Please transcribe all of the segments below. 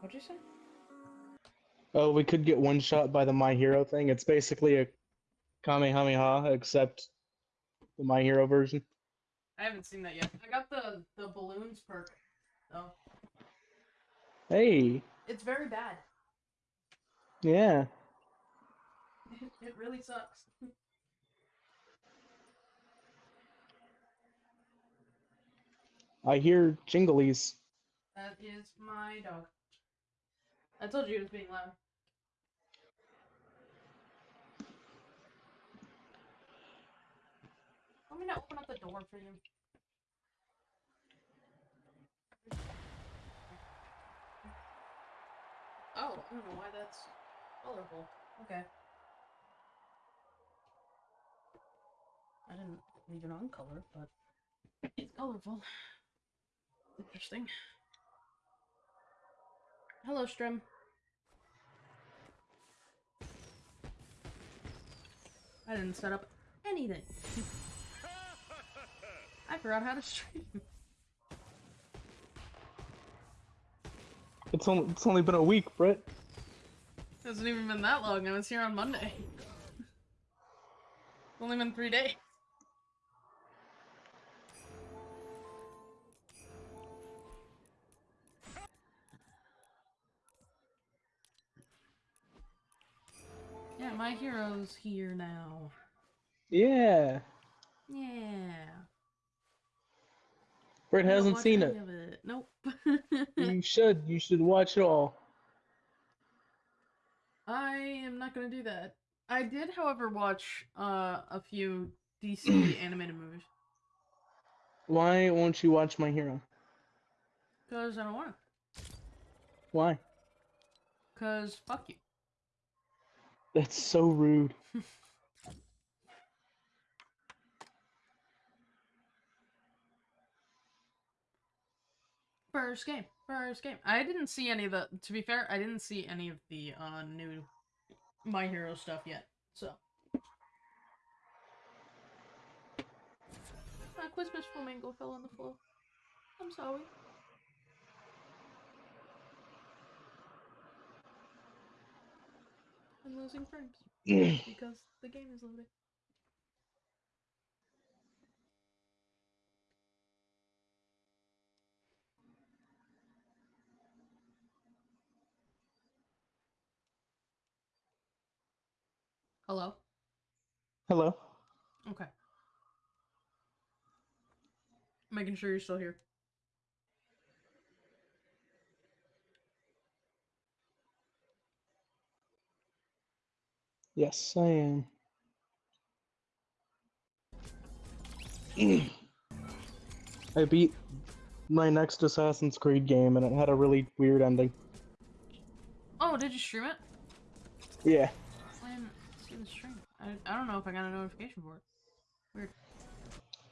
What'd you say? Oh, we could get one shot by the My Hero thing. It's basically a Kamehameha, except the My Hero version. I haven't seen that yet. I got the the balloons perk, though. Hey, It's very bad. yeah. It, it really sucks. I hear jinglies. That is my dog. I told you it was being loud. Let me to open up the door for you? Oh, I don't know why that's colorful. Okay. I didn't leave it on color, but it's colorful. Interesting. Hello, Strim. I didn't set up anything. I forgot how to stream. It's only it's only been a week, Britt. It hasn't even been that long. I was here on Monday. It's only been three days. My hero's here now. Yeah. Yeah. Britt hasn't seen it. It. Nope. You should. You should watch it all. I am not gonna do that. I did, however, watch uh, a few DC animated movies Why won't you watch My Hero? because I don't want to. Why? Because fuck you. That's so rude. First game. First game. I didn't see any of the. To be fair, I didn't see any of the uh, new My Hero stuff yet. So. Uh, Quizmas Flamingo fell on the floor. I'm sorry. I'm losing frames mm. because the game is loading. Hello? Hello. Okay. Making sure you're still here. Yes, I am. I beat my next Assassin's Creed game and it had a really weird ending. Oh, did you stream it? Yeah. I didn't see the stream. I, I don't know if I got a notification for it. Weird.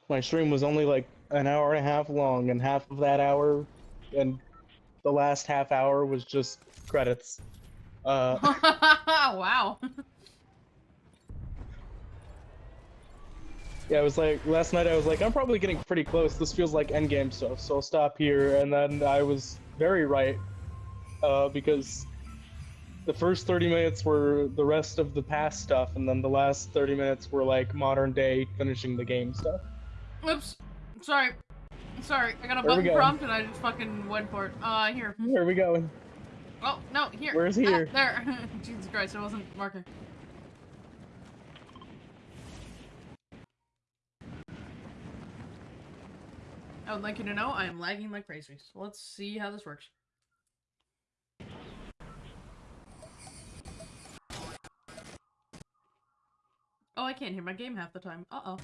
My stream was only like an hour and a half long, and half of that hour and the last half hour was just credits. Uh, wow. yeah, I was like, last night I was like, I'm probably getting pretty close. This feels like endgame stuff, so I'll stop here. And then I was very right, uh, because the first 30 minutes were the rest of the past stuff, and then the last 30 minutes were like modern day finishing the game stuff. Oops. Sorry. Sorry. I got a Where button prompt and I just fucking went for it. Uh, here. Where are we going? Oh, no, here. Where's Ah, here? there. Jesus Christ, I wasn't marking. I would like you to know I am lagging like crazy. So let's see how this works. Oh, I can't hear my game half the time. Uh-oh.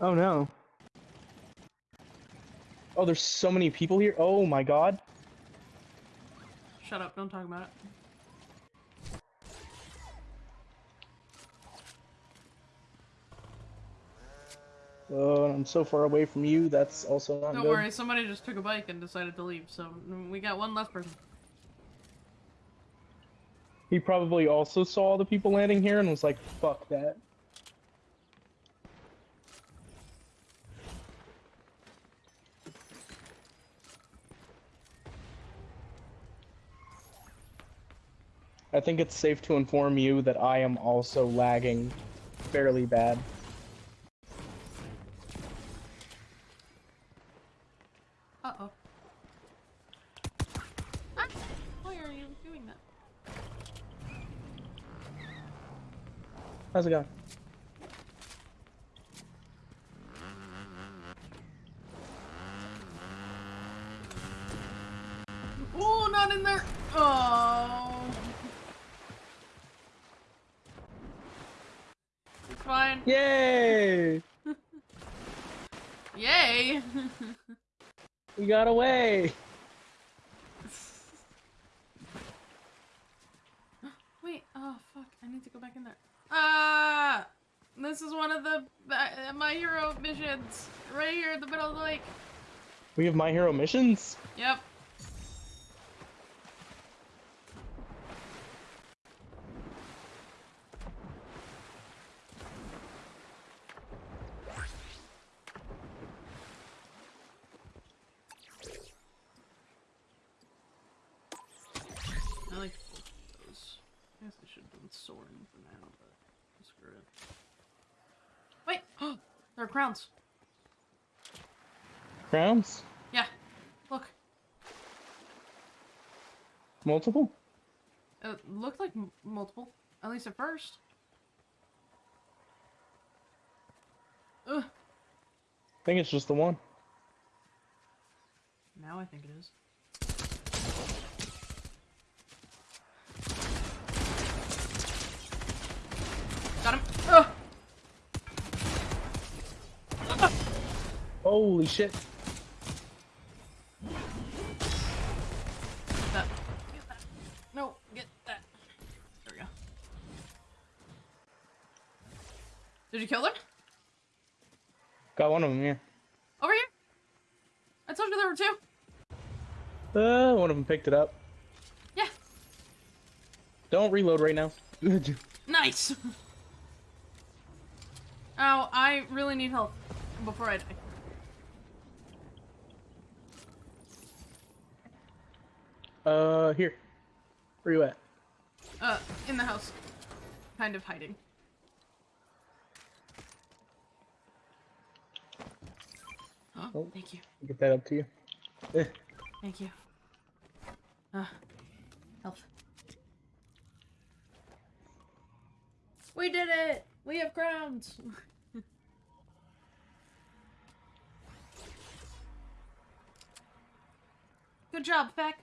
Oh no. Oh, there's so many people here. Oh my god. Shut up, don't talk about it. Oh, I'm so far away from you. That's also not Don't good. worry, somebody just took a bike and decided to leave, so we got one less person. He probably also saw the people landing here and was like, "Fuck that." I think it's safe to inform you that I am also lagging fairly bad. Uh-oh. Ah, why are you doing that? How's it going? Oh, not in there! Oh. It's fine. Yay! Yay! We got away! Wait, oh fuck, I need to go back in there. Ah! This is one of the uh, My Hero missions. Right here in the middle of the lake. We have My Hero missions? Yep. I like those. I guess I should have done soaring for now, but screw it. Wait! there are crowns. Crowns? Yeah. Look. Multiple? It looked like m multiple. At least at first. Ugh. I think it's just the one. Now I think it is. Got him. Ugh. Holy shit. Get that. Get that. No, get that. There we go. Did you kill them? Got one of them, yeah. Over here? I told you there were two. Uh, one of them picked it up. Yeah. Don't reload right now. Nice. oh, I really need help before I die. uh, here. Where you at? Uh, in the house. Kind of hiding. Thank you. Get that up to you. Eh. Thank you. Uh, help. We did it! We have crowns! Good job, Feck.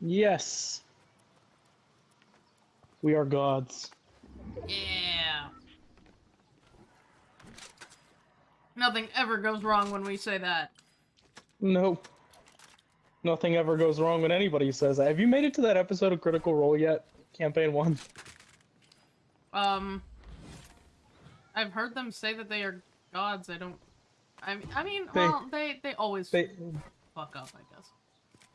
Yes. We are gods. Yeah. Nothing ever goes wrong when we say that. Nope. Nothing ever goes wrong when anybody says that. Have you made it to that episode of Critical Role yet? Campaign 1? Um, I've heard them say that they are gods. I don't. I mean, I mean, They- well, they they always They fuck up, I guess.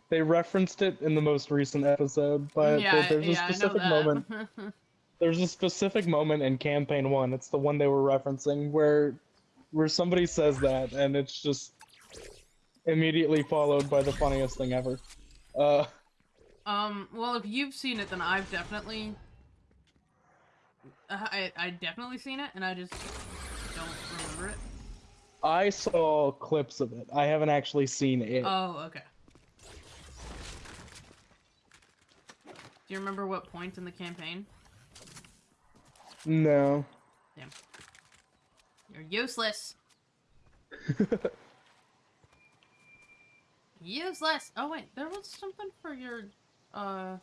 they referenced it in the most recent episode, but yeah, there- there's yeah, a specific moment. There's a specific moment in Campaign 1. It's the one they were referencing where where somebody says that and it's just immediately followed by the funniest thing ever. Uh um, well, if you've seen it, then I've definitely. I I definitely seen it, and I just don't remember it. I saw clips of it. I haven't actually seen it. Oh, okay. Do you remember what point in the campaign? no. Damn. You're useless. Useless. Oh wait, there was something for your uh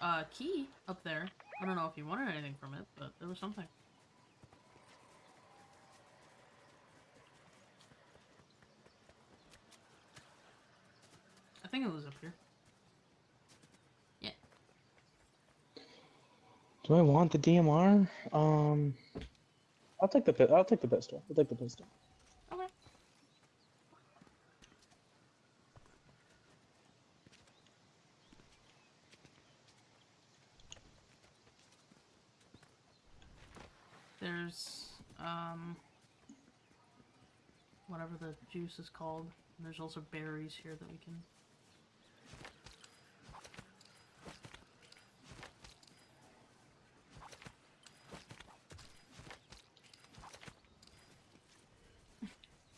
uh key up there. I don't know if you wanted anything from it, but there was something. I think it was up here. Yeah. Do I want the DMR? Um I'll take the I'll take the pistol. I'll take the pistol. Okay. There's um whatever the juice is called. There's also berries here that we can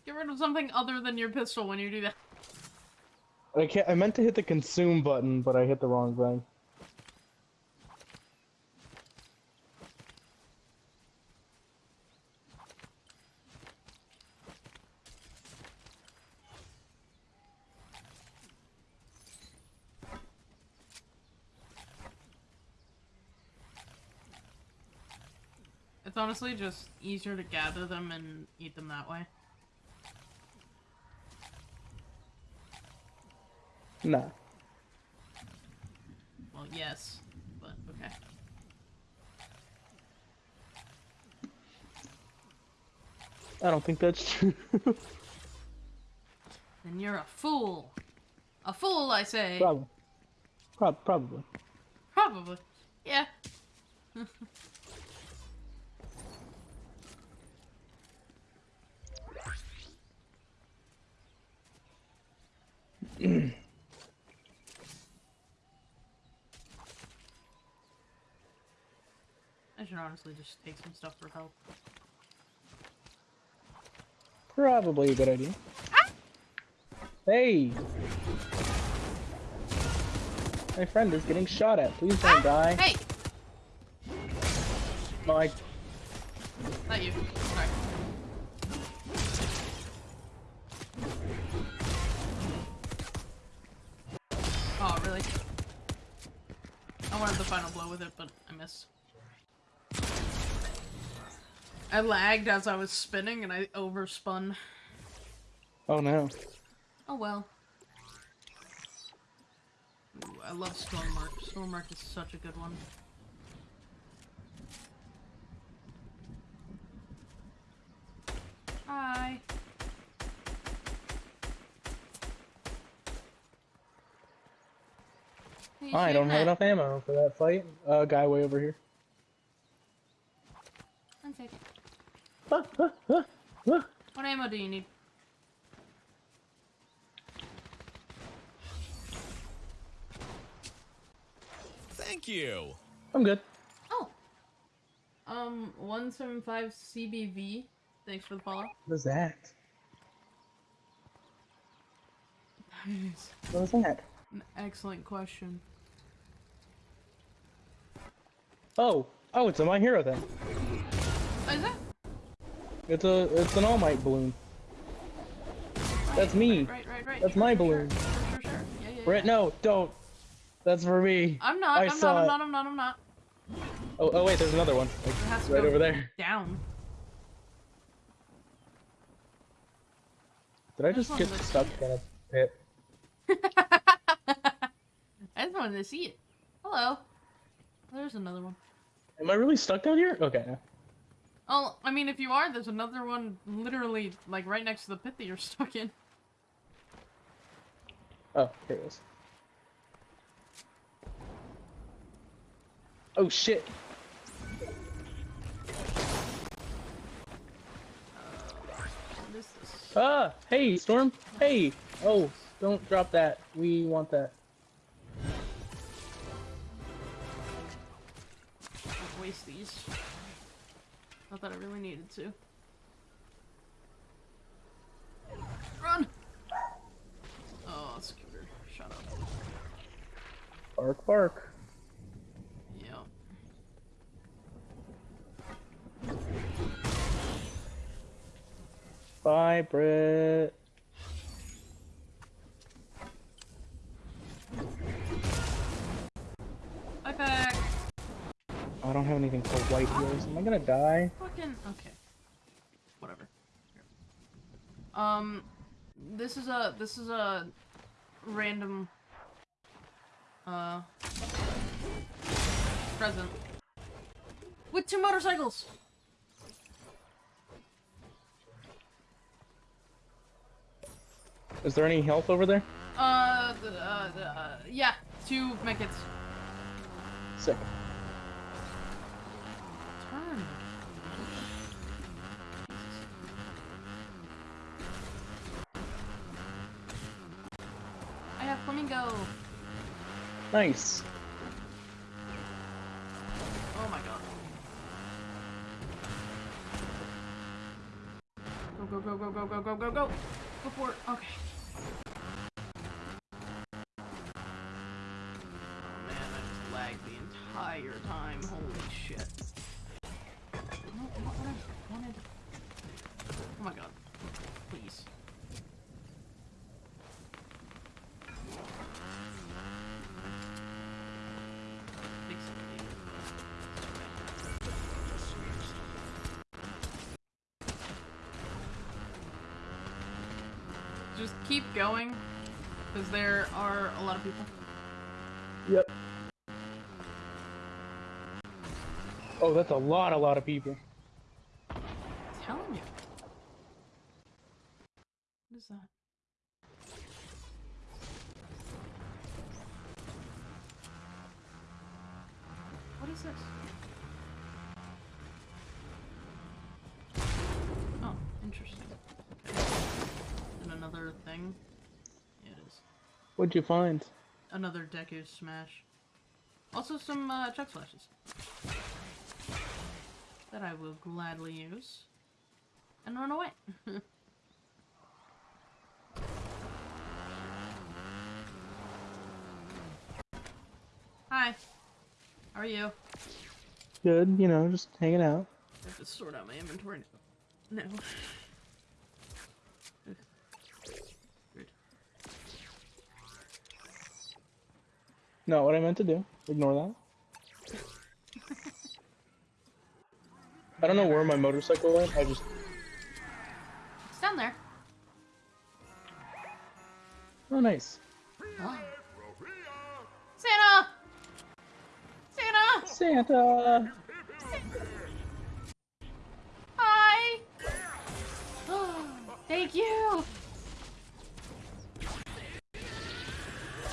Get rid of something other than your pistol when you do that. I can't. I meant to hit the consume button, but I hit the wrong thing. It's honestly just easier to gather them and eat them that way. Nah. Well, yes, but okay. I don't think that's true. Then you're a fool. A fool, I say. probably. Prob- probably. Probably. Yeah. I should honestly just take some stuff for help. Probably a good idea. Hey! My friend is getting shot at. Please don't die. Hey! My Not you. Sorry. Oh, really? I wanted the final blow with it, but I missed. I lagged as I was spinning and I overspun. Oh no. Oh well. Ooh, I love Stormmark. Stormmark is such a good one. Hi. I don't have enough ammo for that fight. Uh, guy way over here. One second. What ammo do you need? Thank you. I'm good. Oh. Um, 175 CBV. Thanks for the follow. What is that? Nice. What is that? An excellent question. Oh, oh, it's a My Hero thing. Oh, is that? It's a, it's an All Might balloon. That's me. Right, right, right, right. That's Sure, my balloon. Sure, sure, sure. Yeah, yeah, Brett, yeah. no, don't. That's for me. I'm not, I I'm saw not, I'm it. not, I'm not, I'm not. Oh, oh wait, there's another one. Like, It has to right over there. Down. Did I There's just get stuck in a pit? I just wanted to see it. Hello. There's another one. Am I really stuck down here? Okay. Oh, I mean, if you are, there's another one literally, like, right next to the pit that you're stuck in. Oh, here it is. Oh shit. Ah, hey, Storm. Hey. Oh, don't drop that. We want that. Waste these. Not that I really needed to. Run! Oh, scooter. Shut up. Bark, bark. Yeah. Bye, Britt. Anything for white heals. Am I gonna die? Fucking okay. Whatever. Here. Um, this is a this is a random uh present with two motorcycles. Is there any health over there? Uh, the, uh, the, uh yeah, two medkits. Sick. Turn. I have flamingo. Nice. Oh my god. Go, go, go, go, go, go, go, go, go. Just keep going, because there are a lot of people. Yep. Oh, that's a lot, a lot of people. telling you. What is that? What is this? Another thing. Yeah, it is. What'd you find? Another Deku Smash. Also some uh, Chuck Slashes. That I will gladly use. And run away. Hi. How are you? Good, you know, just hanging out. I have to sort out my inventory now. No. Not what I meant to do. Ignore that. I don't know where my motorcycle went. I just. It's down there. Oh, nice. Oh. Santa! Santa! Santa! Hi! Thank you!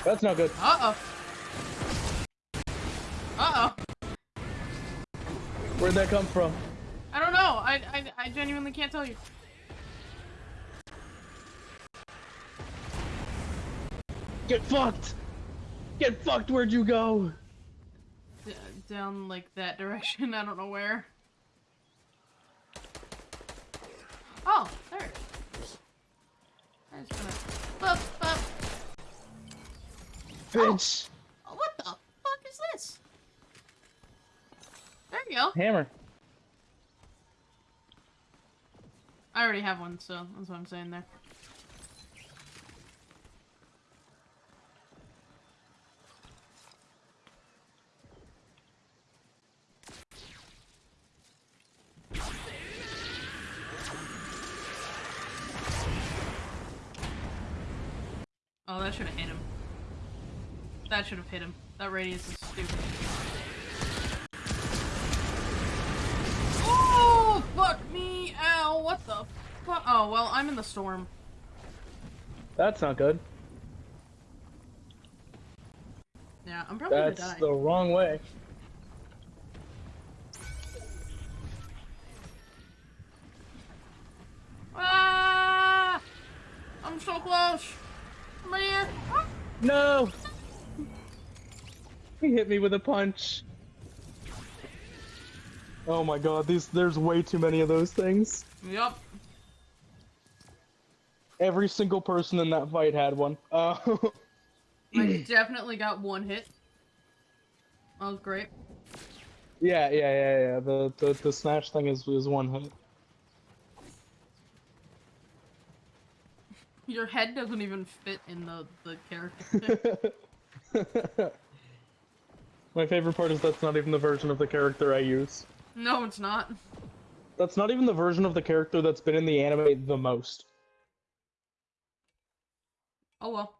That's not good. Uh-oh. Uh-oh. Where'd that come from? I don't know. I, I, I genuinely can't tell you. Get fucked! Get fucked, where'd you go? D down, like, that direction. I don't know where. Oh, there. I just. Bup, bup. Bitch! Oh, what the fuck is this? There you go. Hammer. I already have one, so that's what I'm saying there. Oh, that should have hit him. That should have hit him. That radius is stupid. Oh, well, I'm in the storm. That's not good. Yeah, I'm probably That's gonna die. the wrong way. Ah! I'm so close! I'm right here! Ah! No! He hit me with a punch. Oh my god, these there's way too many of those things. Yup. Every single person in that fight had one. Uh, I definitely got one hit. That was great. yeah, yeah, yeah, yeah. The the, the snatch thing is is one hit. Your head doesn't even fit in the, the character. My favorite part is that's not even the version of the character I use. no, it's not. That's not even the version of the character that's been in the anime the most. Oh well.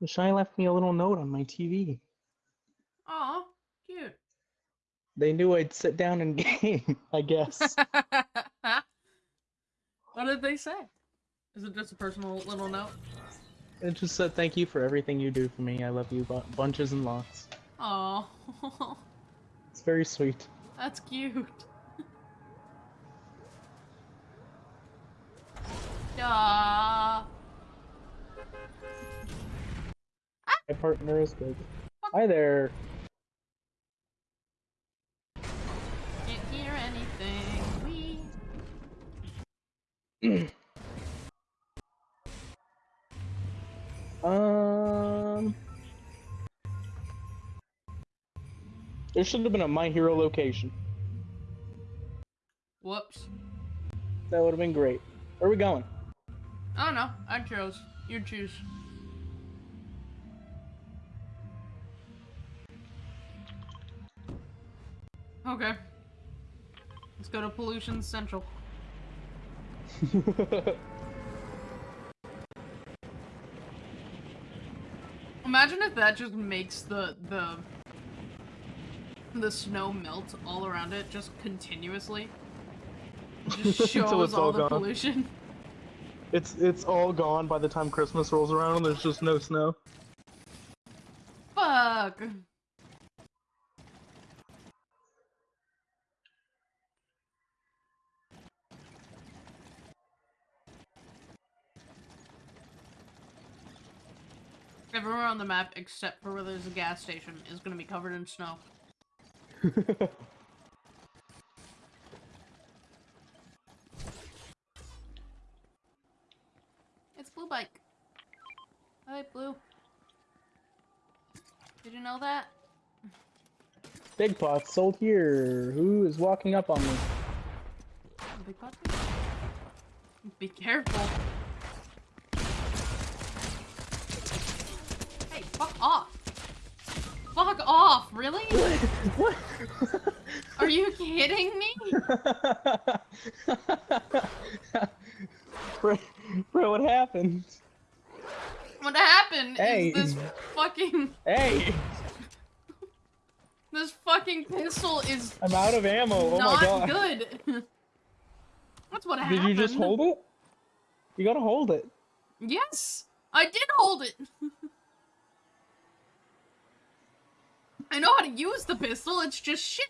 The Shy left me a little note on my TV. Aw, cute. They knew I'd sit down and game, I guess. What did they say? Is it just a personal little note? It just said, thank you for everything you do for me. I love you bunches and lots. Oh. it's very sweet. That's cute. Aww. My partner is good. Hi there. There should have been a My Hero location. Whoops. That would have been great. Where are we going? I don't know. I chose. You choose. Okay. Let's go to Pollution Central. Imagine if that just makes the the the snow melt all around it just continuously. Just shows it's all, all the gone. pollution. it's it's all gone by the time Christmas rolls around and there's just no snow. Fuck. Everywhere on the map except for where there's a gas station is gonna be covered in snow. It's Blue Bike. Oh, Hi, Blue. Did you know that? Big pot sold here. Who is walking up on me? Big pot? Be careful. Hey, fuck off. Fuck off, really? what? Are you kidding me? bro, bro, what happened? What happened Hey. is this fucking Hey, this fucking pistol is I'm out of ammo. Oh my god. good. That's what Did happened. Did you just hold it? You gotta hold it. Yes, I did hold it. I know how to use the pistol. It's just shit.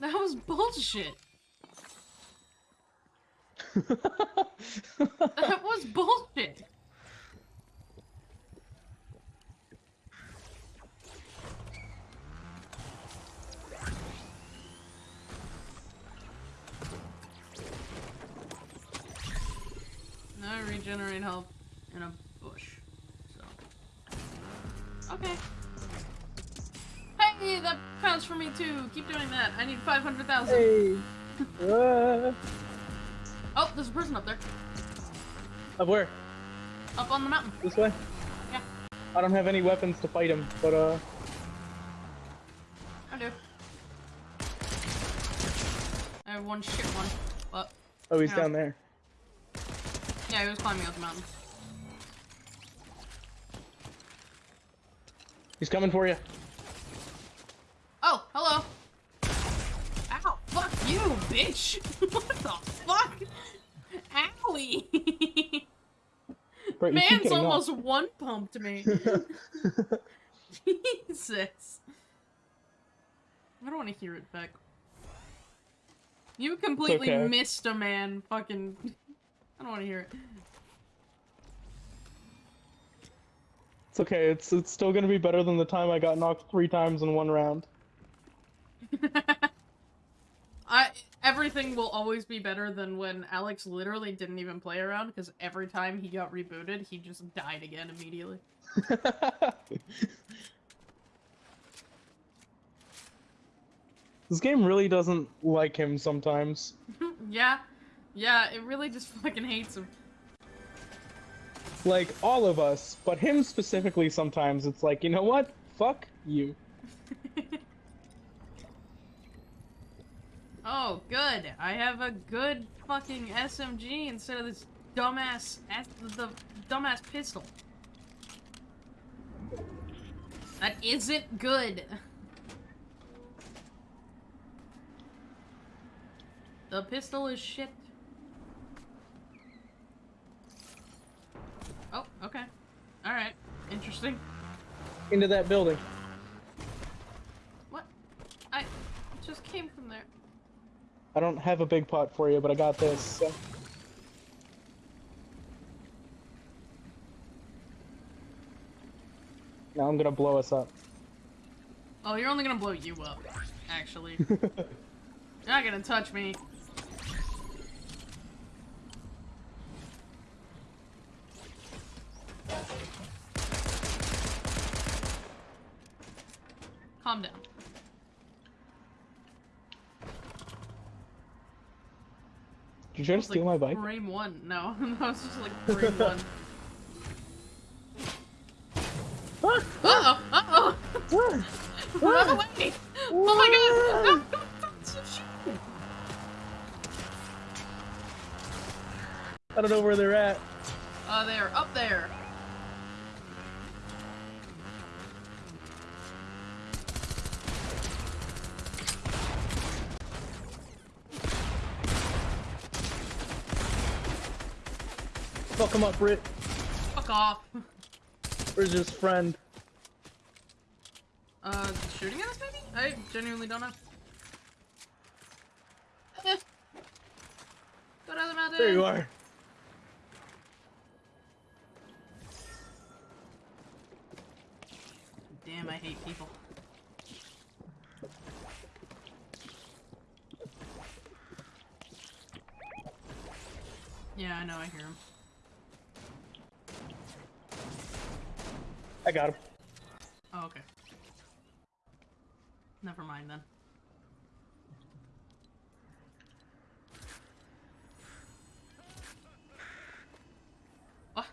That was bullshit. That was bullshit. Now I regenerate health in a. Okay. Hey, that counts for me too. Keep doing that. I need 500,000. hey. Uh, Oh, there's a person up there. up where? Up on the mountain. This way? Yeah. I don't have any weapons to fight him, but uh, I do. I have one shit one. But, oh, he's Yeah. down there. yeah, he was climbing up the mountain. He's coming for you. Oh, hello. Ow, fuck you, bitch. what the fuck? Owie. Bro, Man's almost one pumped me. Jesus. I don't want to hear it back. You completely okay. missed a man. Fucking. I don't want to hear It's okay. It's it's still gonna be better than the time I got knocked three times in one round. I. Everything will always be better than when Alex literally didn't even play around because every time he got rebooted, he just died again immediately. this game really doesn't like him sometimes. yeah. Yeah, it really just fucking hates him. Like all of us, but him specifically. Sometimes it's like, you know what? Fuck you. Oh, good. I have a good fucking SMG instead of this dumbass the dumbass pistol. That isn't good. The pistol is shit. Oh, okay. Alright. Interesting. Into that building. What? I just came from there. I don't have a big pot for you, but I got this. So. Now I'm gonna blow us up. Oh, you're only gonna blow you up, actually. you're not gonna touch me. Calm down. Did you try to steal like my bike? Frame one. No, that was just like frame one. Uh oh! Uh oh! Run away! Oh my god! No, no, don't shoot. I don't know where they're at. Uh, they're up there. Fuck him up, Brit. Fuck off. Where's his friend? Uh, shooting at us maybe? I genuinely don't know. Go down the mountain. There you are. Damn, I hate people. Yeah, I know, I hear him. I got him. Oh, okay. Never mind then. Oh,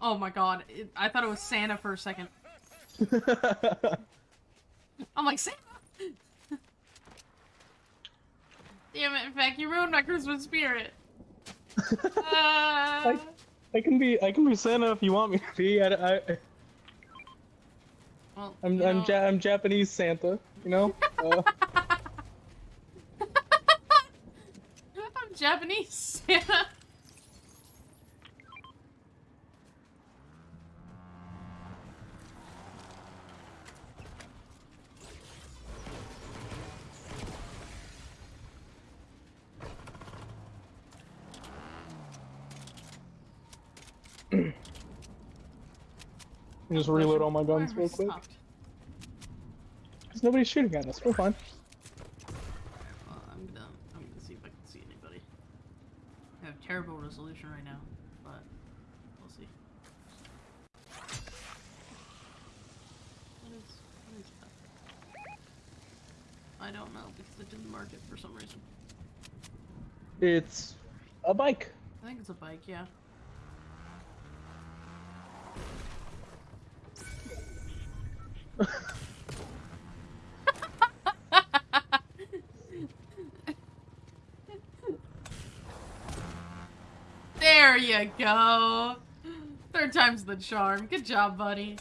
oh my god, it, I thought it was Santa for a second. I'm like, Santa! Damn it, in fact, you ruined my Christmas spirit. Uh, I can be I can be Santa if you want me to be. I, I, I'm you I'm, ja- I'm Japanese Santa. You know. Uh, I'm Japanese Santa. just reload all my guns real quick. stopped? Cause nobody's shooting at us. We're fine. Well, I'm gonna, I'm gonna see if I can see anybody. I have terrible resolution right now, but we'll see. What is, what is that? I don't know because it didn't mark it for some reason. It's a bike. I think it's a bike, yeah. there you go. Third time's the charm. Good job, buddy.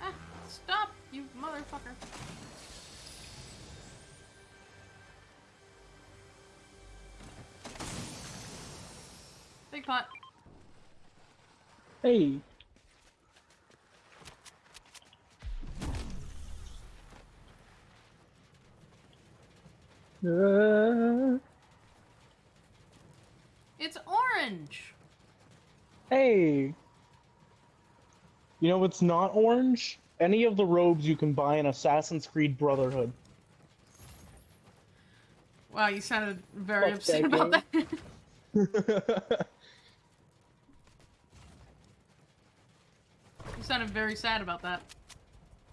Ah, stop, you motherfucker. Big pot. Hey. Uh, It's orange. hey. You know what's not orange? Any of the robes you can buy in Assassin's Creed Brotherhood. Wow, you sounded very Fuck upset that about that. you sounded very sad about that.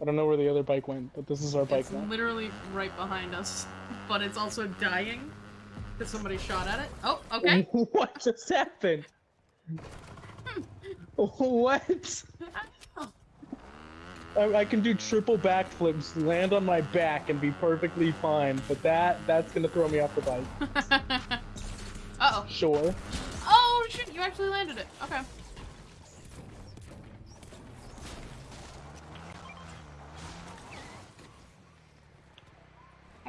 I don't know where the other bike went, but this is our bike It's now. literally right behind us, but it's also dying because somebody shot at it. Oh, okay. what just happened? Hmm. what? I can do triple backflips, land on my back, and be perfectly fine. But that that's gonna throw me off the bike. Uh oh. Sure. Oh shit! You actually landed it. Okay.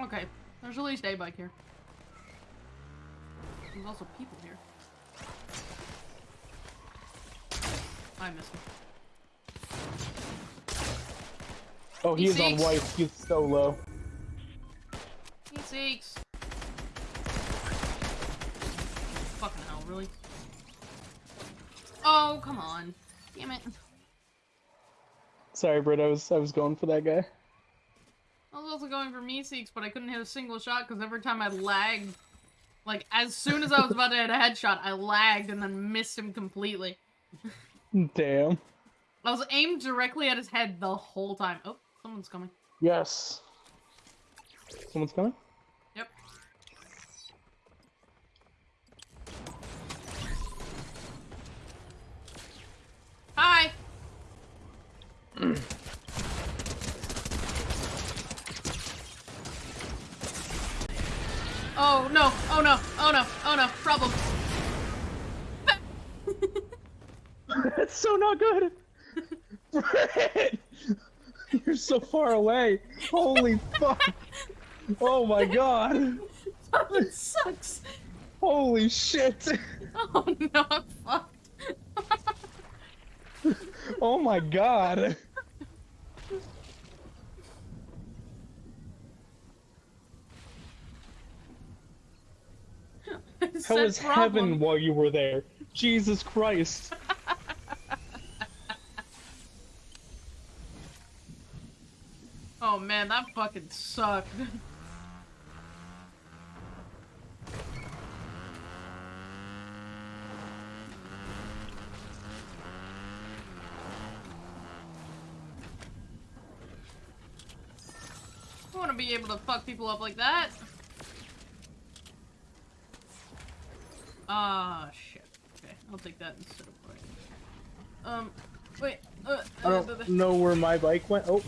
Okay. There's at least a bike here. There's also people here. I missed it. Oh, He he's on seeks. white. He's so low. He seeks. Fucking hell, really? Oh, come on. Damn it. Sorry, Britt. I was I was going for that guy. I was also going for Meeseeks, but I couldn't hit a single shot because every time I lagged, like, as soon as I was about to hit a headshot, I lagged and then missed him completely. Damn. I was aimed directly at his head the whole time. Oh, someone's coming. Yes. Someone's coming. Yep. Hi! oh no, oh no, oh no, oh no, problem. That's so not good. you're so far away. Holy fuck. Oh my god. Fucking sucks. Holy shit. Oh no, I'm fucked. Oh my god. How was heaven while you were there? Jesus Christ. Oh man, that fucking sucked. I want to be able to fuck people up like that. Ah, shit. Okay, I'll take that instead of playing. Um, wait. Uh, I uh, don't know where my bike went. Oh,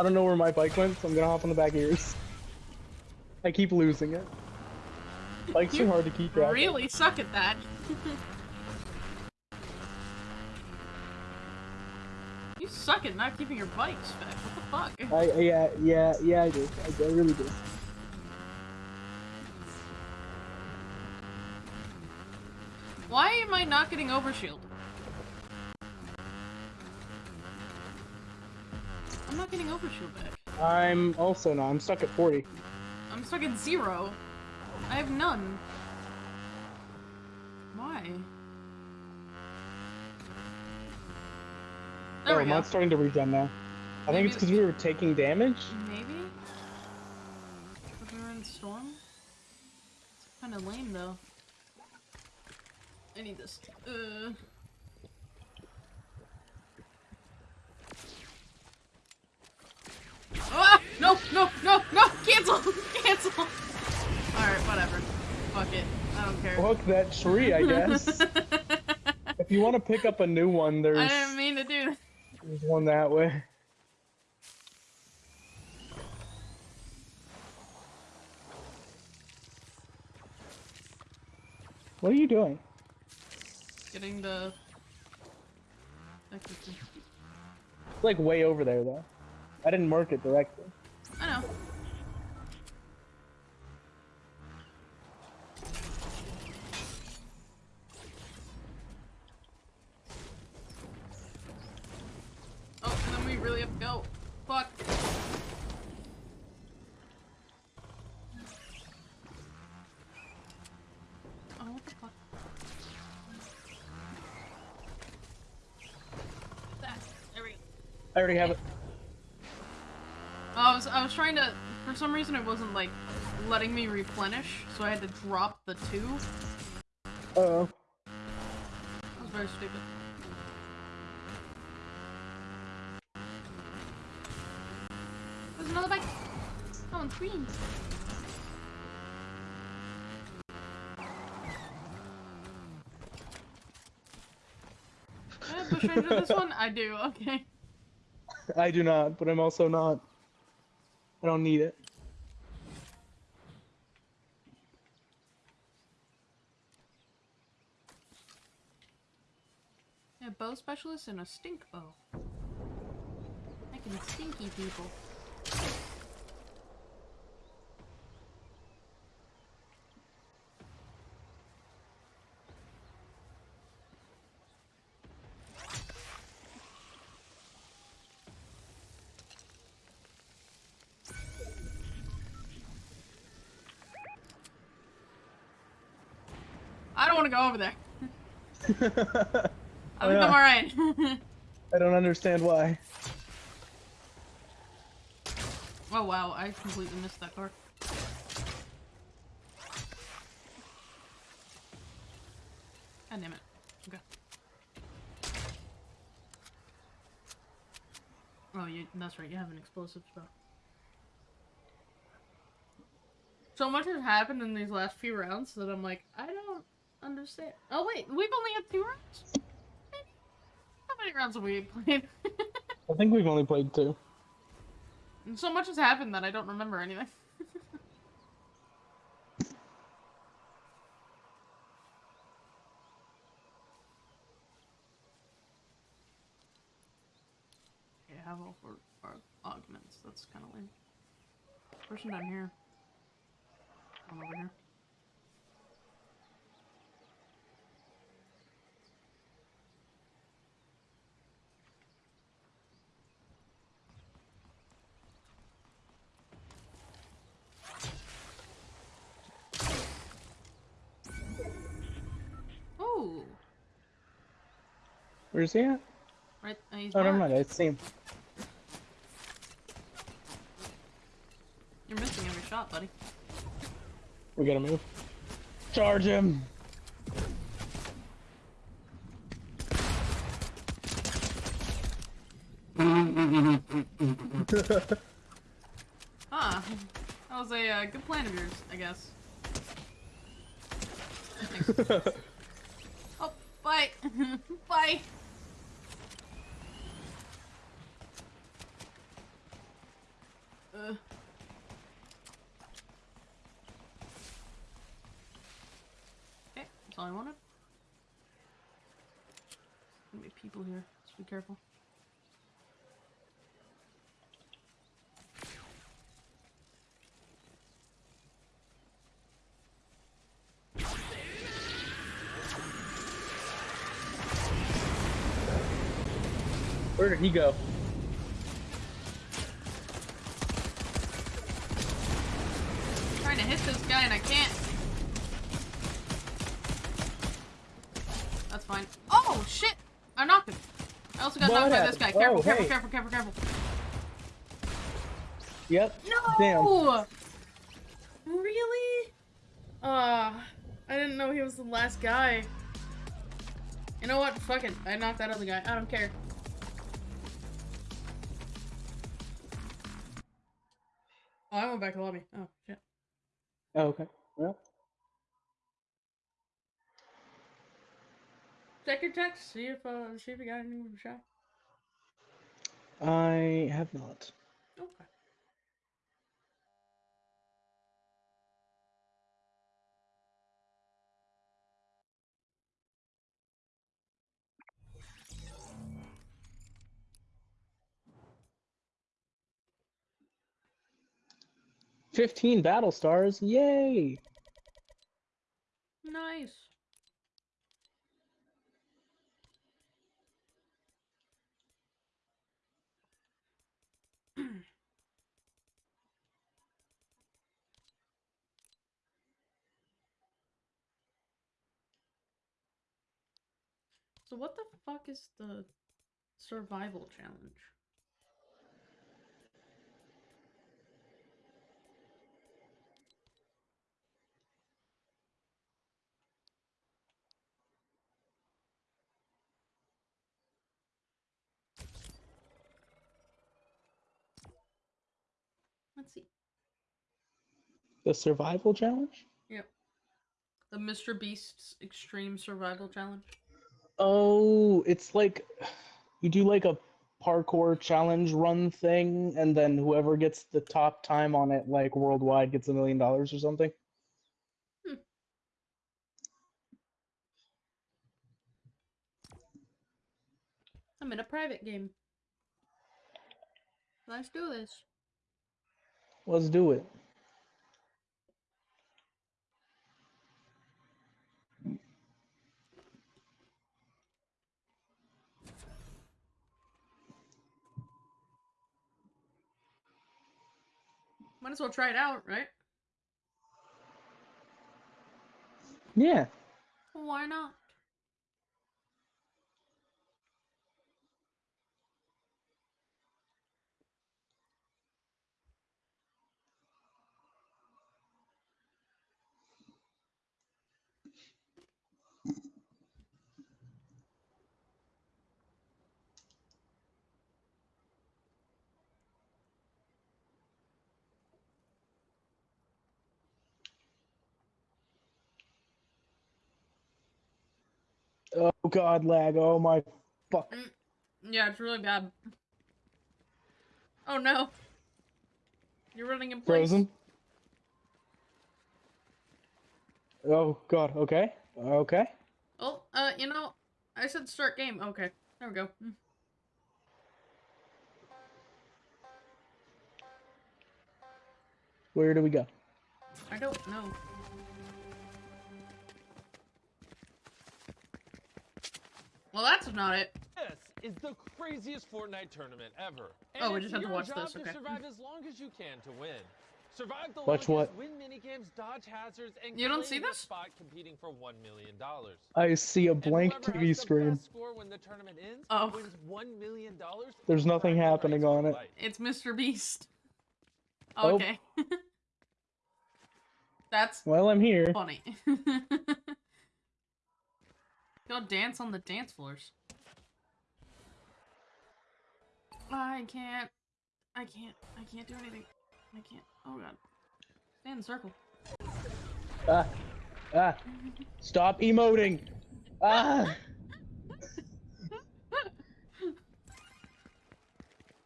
I don't know where my bike went, so I'm gonna hop on the back of yours. I keep losing it. Bikes are hard to keep track. of. really suck at that. you suck at not keeping your bikes back. What the fuck? I, I- yeah, yeah, yeah, I do. I, I really do. Why am I not getting overshield? Not getting overshield back. I'm also not. I'm stuck at 40. I'm stuck at zero. I have none. Why? There oh, we go. mine's starting to regen now. I think it's because we were taking damage. Maybe? If we were in the storm? It's kind of lame though. I need this. Uh. Ah! No! No! No! No! Cancel! Cancel! Alright, whatever. Fuck it. I don't care. Hook that tree, I guess. if you want to pick up a new one, there's, I didn't mean to do that. there's one that way. What are you doing? Getting the... It's like way over there, though. I didn't mark it directly. I know. Oh, and then we really have to go. Fuck. Oh, what the fuck? There we go. I already have it. I was trying to for some reason it wasn't like letting me replenish, so I had to drop the two. Uh oh. It was very stupid. There's another bike. Oh, one's green. I push into this one? I do, okay. I do not, but I'm also not. I don't need it. A bow specialist and a stink bow. Making stinky people. Don't want to go over there. I think. I'm alright. I don't understand why. oh wow, I completely missed that car. God damn it. Okay. Oh, you, that's right, you have an explosive spell. So much has happened in these last few rounds that I'm like, I don't understand. Oh wait, we've only had two rounds? How many rounds have we played? I think we've only played two. And so much has happened that I don't remember anything. okay, I have all four augments. That's kind of lame. Person down here. One over here. Where's he at? right. Uh, he's Oh, never marked. mind. I see him. You're missing every shot, buddy. We gotta move. Charge him! Ah, that was a uh, good plan of yours, I guess. Thanks. oh, bye. bye. Uh. Okay, that's all I wanted. Gonna be people here, so be careful. Where did he go? trying to hit this guy and I can't. That's fine. Oh shit! I knocked him. I also got knocked by this guy. Careful, Oh, careful, hey. careful, careful, careful. Yep. No! Damn. Really? Uh, I didn't know he was the last guy. You know what? Fuck it. I knocked that other guy. I don't care. Went back to the lobby. Oh, shit. Oh, okay. Well, Check your text. See if, uh, see if you got any shot. I have not. Okay. Fifteen battle stars. Yay! Nice. so what the fuck is the survival challenge? Let's see. The survival challenge. Yep. The Mr. Beast's Extreme Survival Challenge. Oh, it's like you do like a parkour challenge run thing, and then whoever gets the top time on it, like worldwide, gets a million dollars or something. Hmm. I'm in a private game. Let's do this. Let's do it. Might as well try it out, right? Yeah. Why why not? Oh god, lag. Oh my fuck. Yeah, it's really bad. Oh no. You're running in place. Frozen. Oh god, okay. Okay. Oh, uh, you know, I said start game. Okay, there we go. Mm. Where do we go? I don't know. Well, that's not it. This is the craziest Fortnite tournament ever. And Oh, we it's just have to your watch job this, to survive as long as you can to win. Survive the Watch longest, what? win minigames, dodge hazards, and You don't see your this? spot competing for one million dollars. I see a blank and TV has the screen. best score when the tournament ends Oh. wins one million dollars. There's nothing happening on it. It's Mr. Beast. Oh. Okay. that's Well, I'm here. funny. Go dance on the dance floors. I can't. I can't. I can't do anything. I can't. Oh god. Stay in the circle. Ah. Ah. Stop emoting. Ah.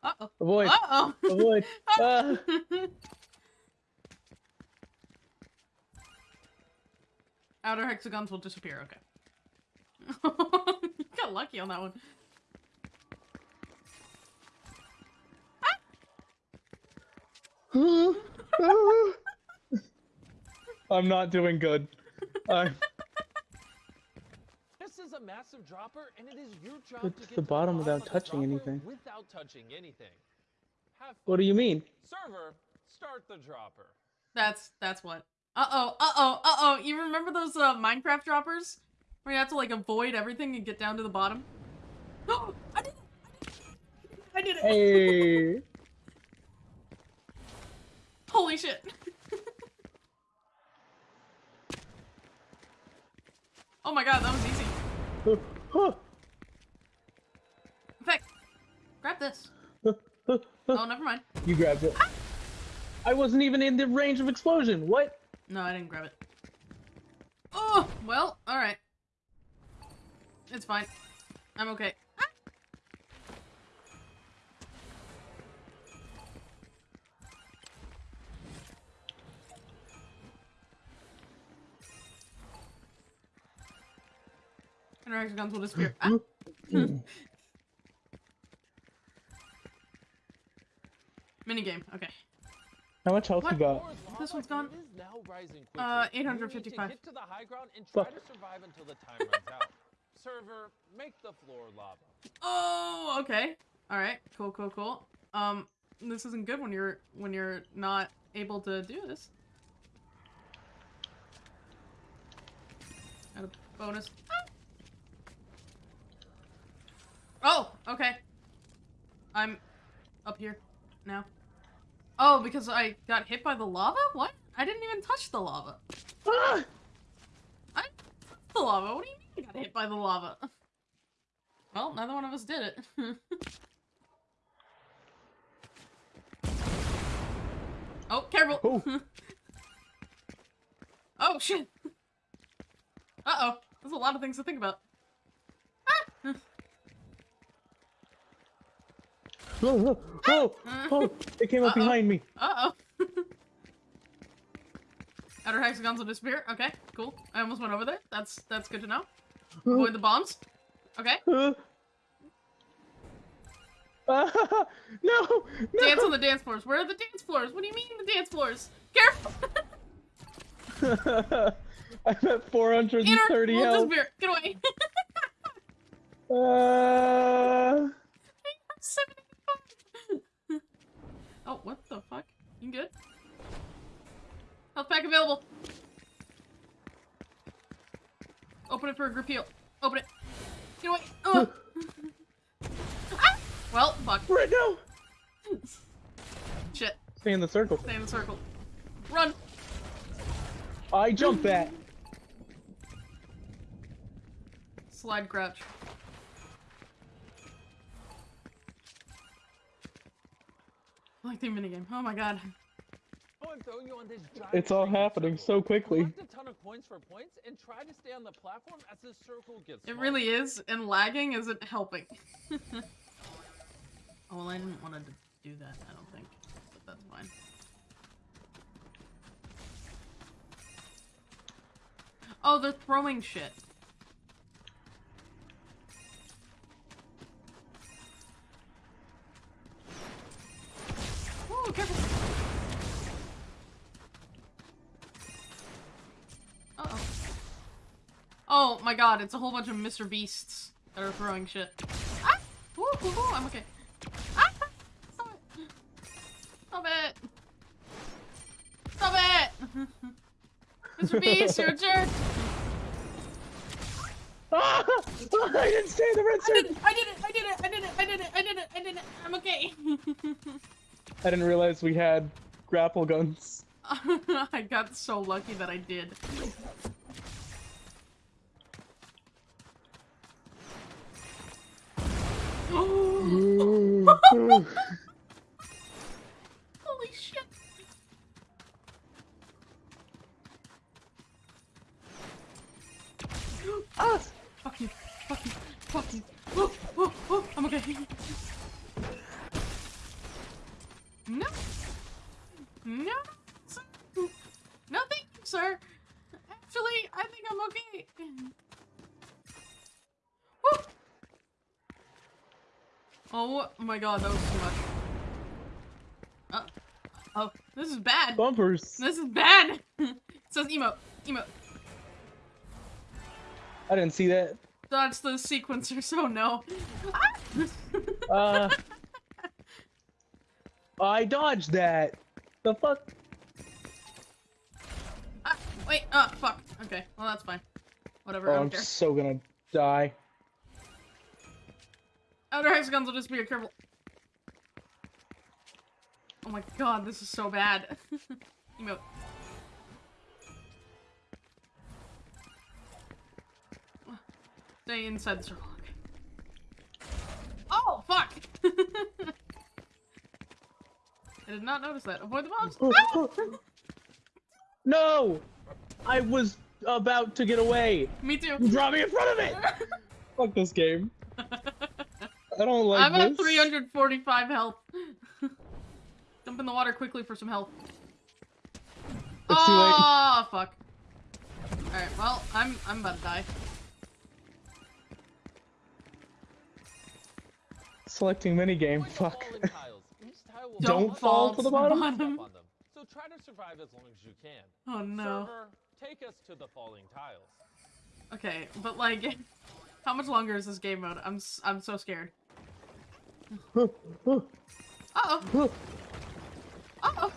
Uh oh. Avoid. Uh oh. Avoid. Ah. Outer hexagons will disappear. Okay. You got lucky on that one. I'm not doing good. I'm This is a massive dropper, and it is your job Get to to get the bottom of without touching anything. Without touching anything. Have What do you mean? server start the dropper. That's that's what. Uh oh. Uh oh. Uh oh. You remember those uh, Minecraft droppers where you have to like avoid everything and get down to the bottom? Oh, I did it! I did it! I did it! Hey. Holy shit! oh my god, that was easy. In fact, grab this. Oh, never mind. You grabbed it. Ah! I wasn't even in the range of explosion. What? No, I didn't grab it. Oh, well, alright. It's fine. I'm okay. Ah! Interaction guns will disappear. Ah! Minigame, okay. How much health What? you got? This one's gone. and It is now rising quickly. Uh, You need to 855. Get to the high ground and try to survive until the time runs out. Server, make the floor lava. Oh, okay. All right. Cool, cool, cool. Um, this isn't good when you're when you're not able to do this. Got a bonus. Oh, okay. I'm up here now. Oh, because I got hit by the lava? What? I didn't even touch the lava. Ah! I didn't the lava. What do you mean I got hit by the lava? Well, neither one of us did it. oh, careful! Oh. oh, shit! Uh-oh. There's a lot of things to think about. Ah! Oh, oh, oh, oh, it came up Uh-oh. behind me. Uh-oh. Outer hexagons will disappear. Okay, cool. I almost went over there. That's that's good to know. Avoid the bombs. Okay. No, no. Dance on the dance floors. Where are the dance floors? What do you mean the dance floors? Careful! I'm at 430 Inner will health. Get away. Uh, oh, what the fuck? You good? Health pack available. Open it for a group heal. Open it. Get away. Ugh. ah! Well, fuck. Right now. Shit. Stay in the circle. Stay in the circle. Run. I jump that. Slide crouch. I like the minigame. Oh my god. It's all happening circle. so quickly. Collect a ton of coins for points and try to stay on the platform as the circle gets It smaller. really is, and lagging isn't helping. oh, well, I didn't want to do that, I don't think. But that's fine. Oh, they're throwing shit. Oh my god, it's a whole bunch of Mr. Beasts that are throwing shit. Ah! Ooh, ooh, ooh, I'm okay. Ah! Stop it! Stop it! Stop it! Mr. Beast, you're a jerk! Ah! I didn't stay in the red I did circle. it! I did it! I did it! I did it! I did it! I did it! I did it! I'm okay! I didn't realize we had grapple guns. I got so lucky that I did. Holy shit! ah! Fuck you! Fuck you! Fuck you! Oh, oh, oh, I'm okay. No! No! No, thank you, sir. Actually, I think I'm okay. Oh my god, that was too much. Uh, oh, this is bad. Bumpers. This is bad. it says emote. Emote. I didn't see that. Dodge the sequencer, so no. Uh. I dodged that. The fuck? Ah, wait, uh, fuck. Okay, well that's fine. Whatever, Oh, I'm care. so gonna die. Outer hexagons will just be a careful. Oh my god, this is so bad. Emote. Stay inside the circle. Oh, fuck! I did not notice that. Avoid the mobs. Ah! no! I was about to get away. Me too. You brought me in front of it! Fuck this game. I don't like I'm at 345 health. Jump in the water quickly for some health. It's too late. Oh, fuck. Alright, well, I'm I'm about to die. Selecting minigame. Avoid the Fuck. falling tiles. Each tile will Don't have fall to the bottom. step bottom. them. So try to survive as long as you can. Oh no. Server, take us to the falling tiles. Okay, but like, how much longer is this game mode? I'm I'm so scared. Uh oh. Uh oh.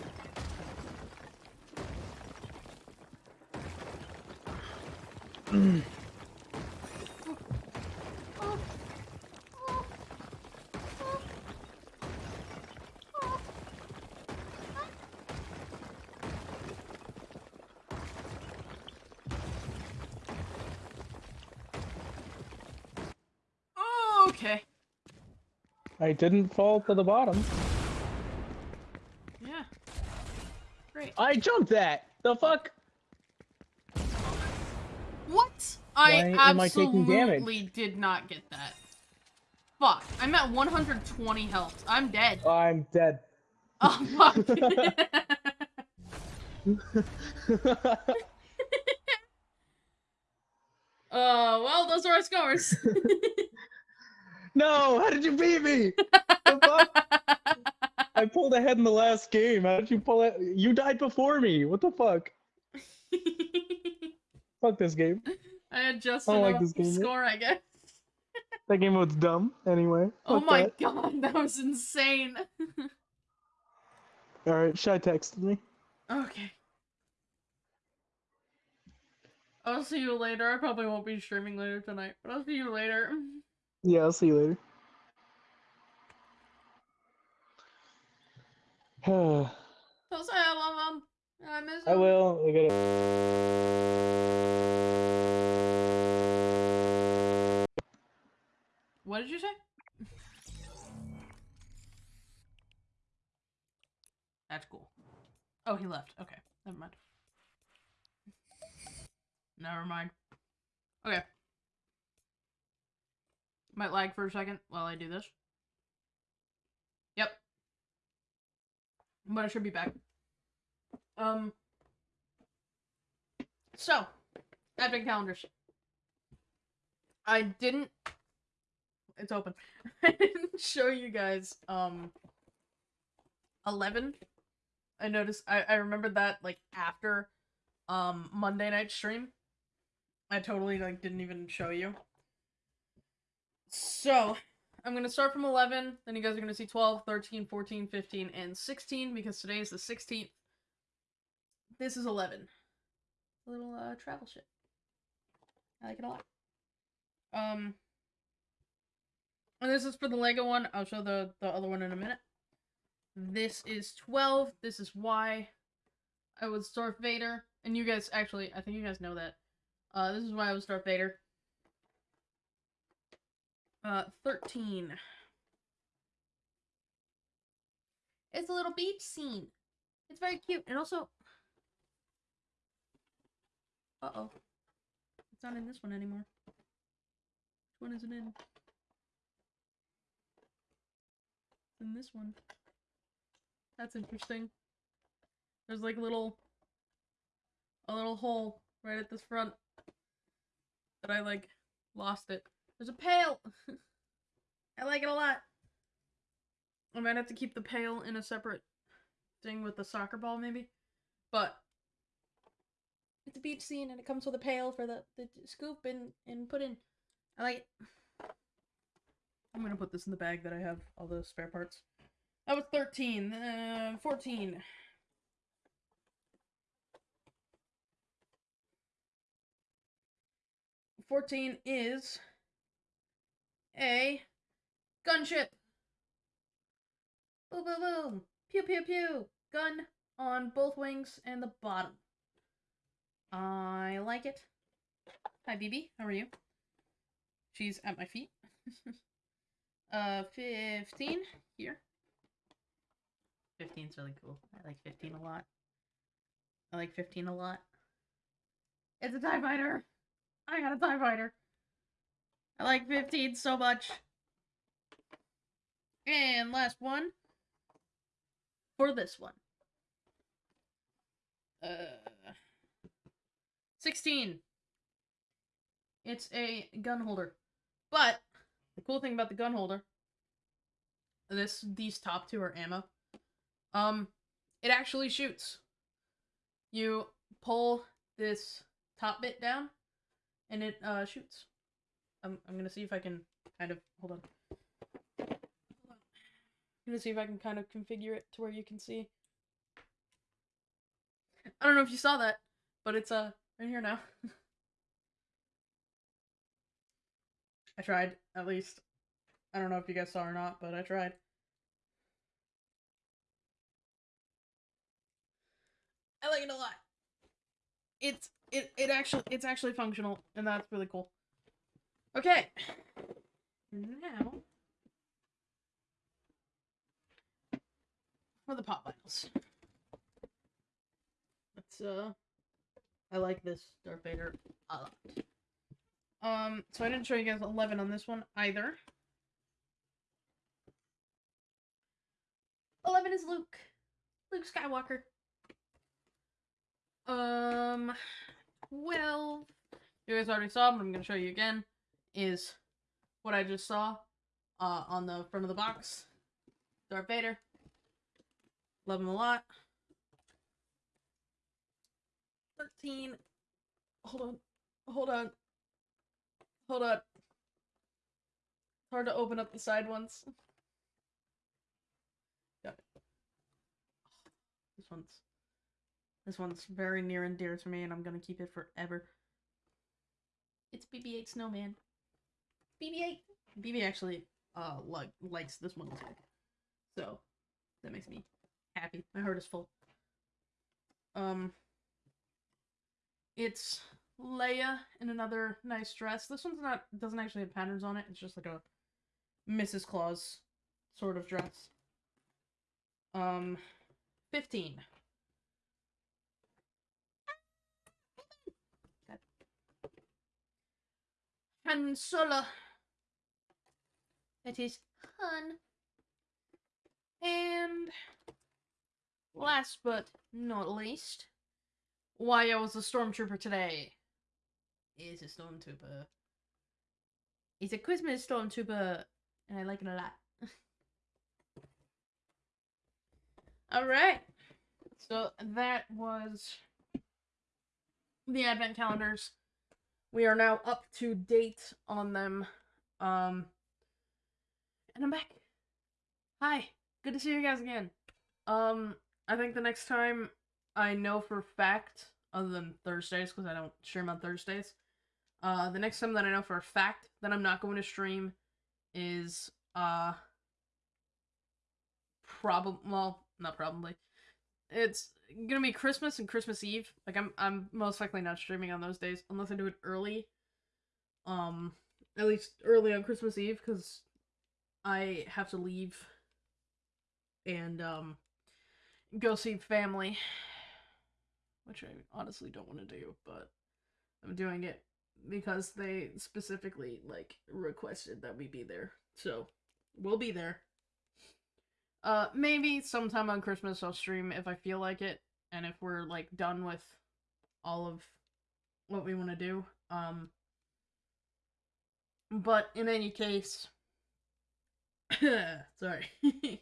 Okay. I didn't fall to the bottom. Yeah. Great. I jumped that. The fuck? What? I Why am I absolutely did not get that. Fuck. I'm at 120 health. I'm dead. I'm dead. Oh, fuck. uh, well, those are our scores. No, how did you beat me? I pulled ahead in the last game. How did you pull it? You died before me. What the fuck? Fuck this game. I had just I don't like this game yet. score, I guess. That game was dumb. Anyway. Oh my that. god, that was insane. All right, Shy texted me. okay. I'll see you later. I probably won't be streaming later tonight, but I'll see you later. Yeah, I'll see you later. I Don't say I love him. I miss him. will. I gotta. What did you say? That's cool. Oh, he left. Okay, never mind. Never mind. Okay. Might lag for a second while I do this. Yep. But I should be back. Um. So, Advent calendars. I didn't it's open. I didn't show you guys um 11. I noticed I I remembered that like after um Monday night stream. I totally like didn't even show you. So, I'm going to start from 11, then you guys are going to see 12, 13, 14, 15 and 16 because today is the 16th. This is 11. A little uh travel shit. I like it a lot. Um and this is for the Lego one. I'll show the, the other one in a minute. This is 12. This is why I was Darth Vader. And you guys, actually, I think you guys know that. Uh, this is why I was Darth Vader. Uh, 13. It's a little beach scene. It's very cute. And also... Uh-oh. It's not in this one anymore. Which one is it in? than this one. That's interesting. There's like a little a little hole right at this front that I like lost it. There's a pail. I like it a lot. I might have to keep the pail in a separate thing with the soccer ball maybe. But it's a beach scene and it comes with a pail for the, the scoop and, and put in. I like it. I'm gonna put this in the bag that I have all the spare parts. That was 13. Uh, 14. Fourteen is a gunship. Boom, boom, boom. Pew, pew, pew. Gun on both wings and the bottom. I like it. Hi, BB. How are you? She's at my feet. Uh, 15 here. 15's really cool. I like 15 a lot. I like 15 a lot. It's a TIE fighter! I got a TIE fighter! I like 15 so much. And last one. For this one. Uh, 16. It's a gun holder. But the cool thing about the gun holder, this these top two are ammo. Um, it actually shoots. You pull this top bit down, and it uh shoots. I'm I'm gonna see if I can kind of hold on. Hold on. I'm gonna see if I can kind of configure it to where you can see. I don't know if you saw that, but it's uh right here now. I tried, at least. I don't know if you guys saw or not, but I tried. I like it a lot. It's it it actually it's actually functional, and that's really cool. Okay. Now for the pop vinyls. Let's uh I like this Darth Vader a lot. Um, so I didn't show you guys 11 on this one either. 11 is Luke. Luke Skywalker. Um, 12, you guys already saw, but I'm going to show you again, is what I just saw uh, on the front of the box. Darth Vader. Love him a lot. 13. Hold on. Hold on. Hold on. It's hard to open up the side ones. Got it. This one's this one's very near and dear to me and I'm gonna keep it forever. It's BB-8 Snowman. BB-8. BB actually uh like likes this one too. So that makes me happy. My heart is full. Um it's Leia in another nice dress. This one's not doesn't actually have patterns on it. It's just like a Mrs. Claus sort of dress. Um 15. Han Solo. That is Han. And last but not least, why I was a stormtrooper today. Is a stormtrooper. He's a Christmas stormtrooper, and I like it a lot. Alright. So that was the advent calendars. We are now up to date on them. Um and I'm back. Hi. Good to see you guys again. Um I think the next time I know for fact, other than Thursdays, because I don't stream on Thursdays. Uh the next time that I know for a fact that I'm not going to stream is uh probably well, not probably. It's gonna be Christmas and Christmas Eve. Like I'm I'm most likely not streaming on those days unless I do it early. Um at least early on Christmas Eve because I have to leave and um go see family. Which I honestly don't want to do, but I'm doing it because they specifically like requested that we be there. So we'll be there. Uh, maybe sometime on Christmas I'll stream if I feel like it, and if we're like done with all of what we want to do. Um, but in any case, sorry, there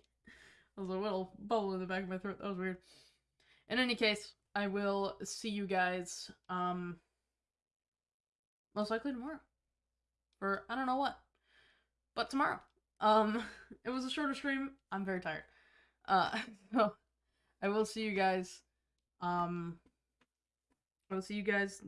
was a little bubble in the back of my throat. That was weird. In any case, I will see you guys um most likely tomorrow Or I don't know what, but tomorrow. Um, it was a shorter stream. I'm very tired. Uh, so I will see you guys. Um, I will see you guys